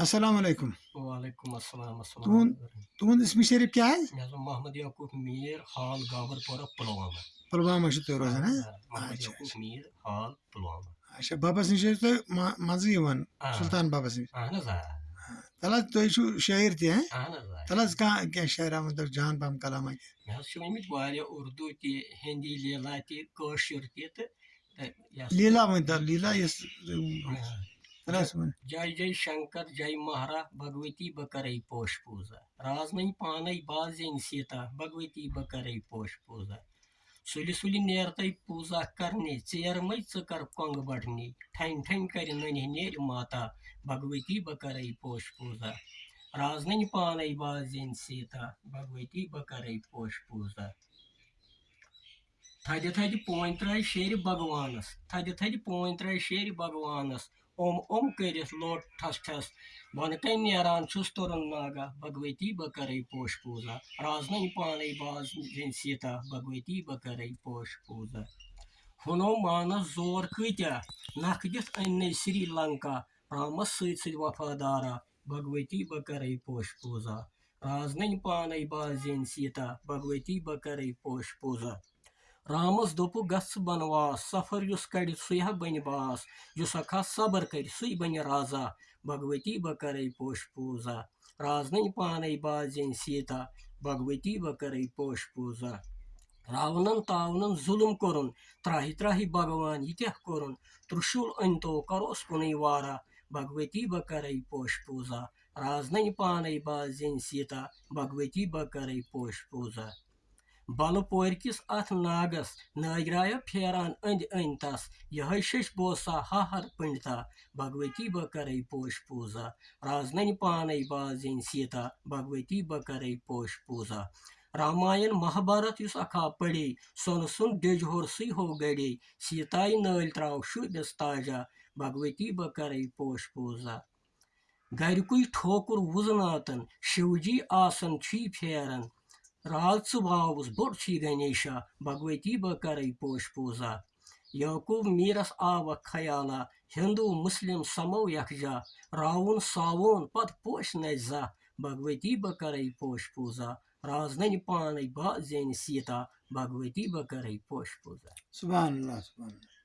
السلام علیکم وعلیکم السلام السلام تُہُنٛد اسمِ شریف حظ اوس محمد یعقوٗب میٖر حال گابر پورہ پُلوامہ پُلوامہ تُہۍ روزان محمد یعقوٗب میٖر حال پُلوامہ اچھا بَبَس نِش آ. سُلطان بَبَس نِش اہن تَلہٕ حظ تُہۍ چھُو شٲعر تہِ اہن حظ کینٛہہ شاعرا مطلب جان مےٚ حظ چھِ ؤنمٕتۍ واریاہ اُردو تہِ ہِندی لیلا تہِ کٲشُر تہِ لیٖلا ؤنۍتو لیٖلا یۄس جے جے شنکر جے مہرا بھگوتی بہٕ کرے پوش پوٗزا رازنٕنۍ پانے بازیٚنۍ سیٖتا بھگوتی بہٕ کرے پوش پوٗزا سُلہِ سُلہِ نیرتَے پوٗزا کرنہِ ژیرمَے ژٕ کر کۄنٛگہٕ بڑنہِ ٹھنۍ ٹھنۍ کرِ ننہِ نیرِ ماتا بھگوتی بہٕ کرے پوش پوٗزا رازنٕنۍ پانے بازیٚنۍ سیٖتا بھگوتی بہٕ کرے پوش پوٗزا تھدِ تھدِ پوٗنۍ ترٛٲے شیرِ بھگوانس تھدِ تھدِ پوٗنۍ ترٛٲے شیرِ بھگوانس اوم اوم کٔرِتھ لوٹ ٹھس ٹھس بۄنہٕ کَنۍ نیران چھُس تُرُن ناگا بھگوتی بہٕ کرے پوش پوٗزا رازنٕنۍ پانے بازیٚنۍ سیٖتا بھگوتی بہٕ کرے پوش پوٗزا ہُنو مانس زور کۭتیاہ نکھ دِتھ أنۍ سری لنکا رامس سۭتۍ سۭتۍ وفادارا بھگوتی بہٕ کرے پوش پوٗزا رازنٕنۍ پانے بازیٚنۍ سیٖتا بھگوتی بہٕ کرے پوش پوٗزا رامس دوٚپُکھ گژھ بنواس، سفر یُس کڑِ سُے ہا بنہِ باس، یُس اکھا صبر کرِ سُے بنہِ رازا، بھگوتی بہٕ کرے پوش پوٗزا۔ رازنٕنۍ پانے بازیٚنۍ سیٖتا، بھگوتی بہٕ کرے پوش پوٗزا۔ راونن تاونن ظُلُم کوٚرُن، تراہہِ تراہہِ بھگوان ییٖتیٛاہ کوٚرُن۔ ترٛشوٗل أنۍ تو کُنُے وارا، بھگوتی بہٕ کرے پوش پوٗزا۔ رازنٕنۍ پانے بازیٚنۍ سیٖتا، بھگوتی بہٕ کرے پوش پوٗزا۔ بلہٕ پورِ کِس اتھ ناگس نٲگرایا پھیران أنٛدۍ أنٛدۍ تس یِہے شش بوسا ہا ہر پنڈتا بھگوتی بہٕ کرے پوش پوٗزا رازنٕنۍ پانے بازیٚنۍ سیٖتا بھگوتی بہٕ کرے پوش پوٗزا راماین مہابھارت یُس اکھا پرے سۄنہٕ سُنٛد ڈیٚجہِ ہور سُے ہو گڑے سیٖتایہِ نٲلۍ تراو شوٗبِس تاجا بھگوتی بہٕ کرے پوش پوٗزا گرِکُے ٹھوکُر وُزناتن شِوجی آسان چھُے پھیران راز ژٕ واوُس بوٚڑ چھُے گنیشا بھگوتی بہٕ کرے پوش پوٗزا۔ یعقوٗب میٖرس آوکھ خیالا، ہندوٗ، مُسلِم، سمو یکجا راوُن ساوون پتہٕ پوش نژِ زا۔ بھگوتی بہٕ کرے پوش پوٗزا۔ رازنٕنۍ پانے بازیٚنۍ سیٖتا۔ بھگوتی بہٕ کرے پوش پوٗزا۔ سُبحان اللہ سُبحان اللہ۔